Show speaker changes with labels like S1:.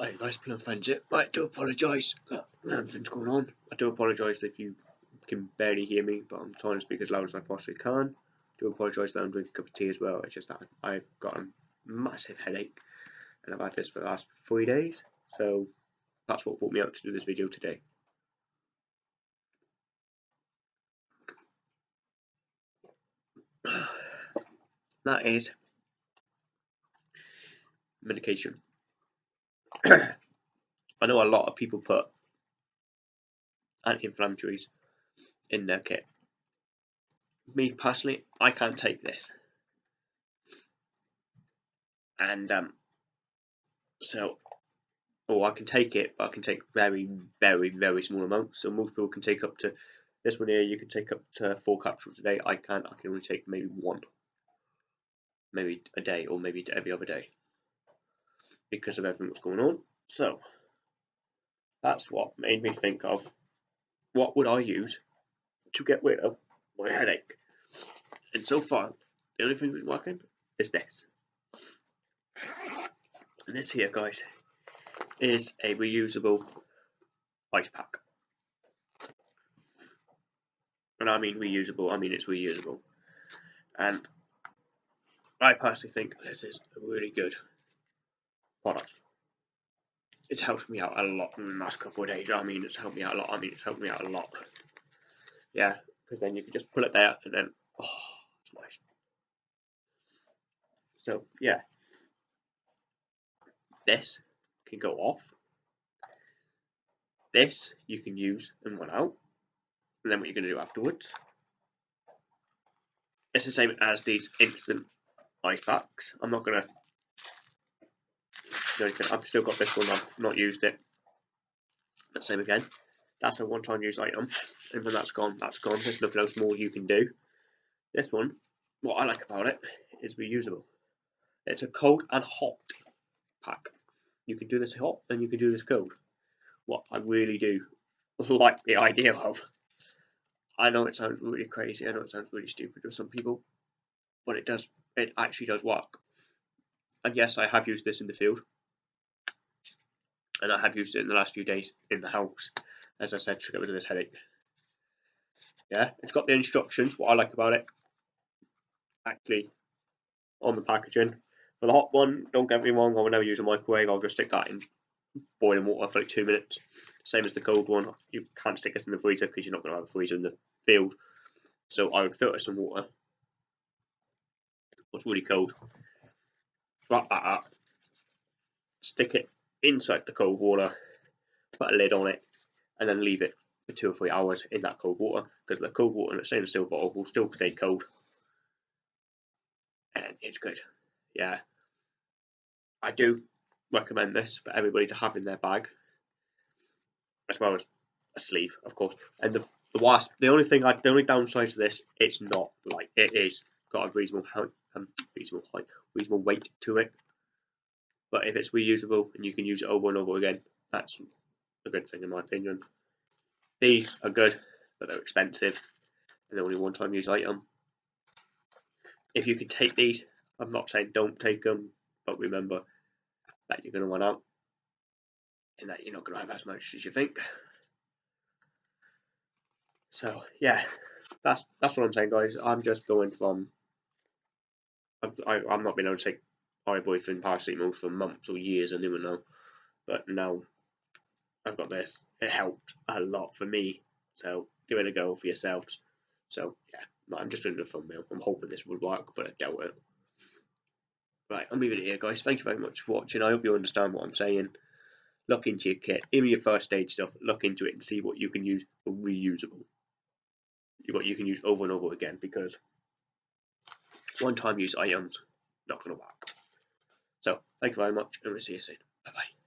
S1: Hey guys, Plum Fans it. I do apologise. Everything's going on. I do apologise if you can barely hear me, but I'm trying to speak as loud as I possibly can. I do apologise that I'm drinking a cup of tea as well. It's just that I've got a massive headache and I've had this for the last three days. So that's what brought me out to do this video today. that is medication. I know a lot of people put anti-inflammatories in their kit. Me personally, I can't take this. And um, so, oh, I can take it, but I can take very, very, very small amounts. So most people can take up to this one here. You can take up to four capsules a day. I can't. I can only take maybe one, maybe a day, or maybe every other day because of everything that's going on. So that's what made me think of what would I use to get rid of my headache. And so far, the only thing that's working is this. And this here, guys, is a reusable ice pack. And I mean reusable, I mean it's reusable. And I personally think this is really good product. It's helped me out a lot in the last couple of days. I mean, it's helped me out a lot. I mean, it's helped me out a lot. Yeah, because then you can just pull it there and then, oh, it's nice. So, yeah. This can go off. This you can use and run out. And then what you're going to do afterwards. It's the same as these instant ice packs. I'm not going to I've still got this one, I've not used it. But same again. That's a one-time use item. And when that's gone, that's gone. There's nothing else more you can do. This one, what I like about it is reusable. It's a cold and hot pack. You can do this hot and you can do this cold. What I really do like the idea of. I know it sounds really crazy, I know it sounds really stupid to some people, but it does, it actually does work. And yes, I have used this in the field and I have used it in the last few days in the house, as I said, to get rid of this headache. Yeah, it's got the instructions, what I like about it, actually, on the packaging. For the hot one, don't get me wrong, I will never use a microwave, I'll just stick that in boiling water for like two minutes. Same as the cold one, you can't stick this in the freezer because you're not going to have a freezer in the field. So I would filter some water. It's really cold. Wrap that up. Stick it inside the cold water, put a lid on it, and then leave it for two or three hours in that cold water because the cold water in a stainless steel bottle will still stay cold. And it's good. Yeah. I do recommend this for everybody to have in their bag, as well as a sleeve, of course. And the the worst, the only thing, I, the only downside to this, it's not like it is got a reasonable height, um, reasonable height, reasonable weight to it. But if it's reusable and you can use it over and over again, that's a good thing in my opinion. These are good, but they're expensive and they're only one time use item. If you can take these, I'm not saying don't take them, but remember that you're going to run out and that you're not going to have as much as you think. So yeah, that's that's what I'm saying, guys. I'm just going from. I, I'm not being able to take ibuprofen paracetamol for months or years, I didn't know. But now I've got this. It helped a lot for me. So give it a go for yourselves. So yeah, I'm just doing the thumbnail. I'm hoping this would work, but I doubt it. Right, I'm leaving it here, guys. Thank you very much for watching. I hope you understand what I'm saying. Look into your kit, even your first aid stuff. Look into it and see what you can use for reusable. What you can use over and over again, because one-time use items not going to work. So, thank you very much, and we'll see you soon. Bye bye.